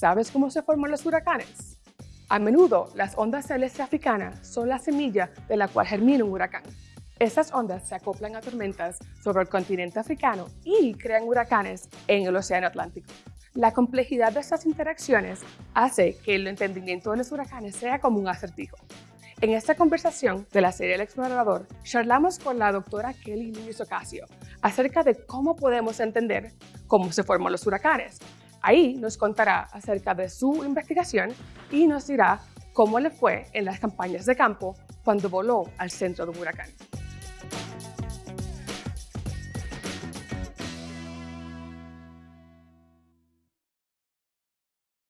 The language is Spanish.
¿Sabes cómo se forman los huracanes? A menudo, las ondas celestes africanas son la semilla de la cual germina un huracán. Estas ondas se acoplan a tormentas sobre el continente africano y crean huracanes en el Océano Atlántico. La complejidad de estas interacciones hace que el entendimiento de los huracanes sea como un acertijo. En esta conversación de la serie El Explorador, charlamos con la doctora Kelly Luis Ocasio acerca de cómo podemos entender cómo se forman los huracanes. Ahí nos contará acerca de su investigación y nos dirá cómo le fue en las campañas de campo cuando voló al centro de un huracán.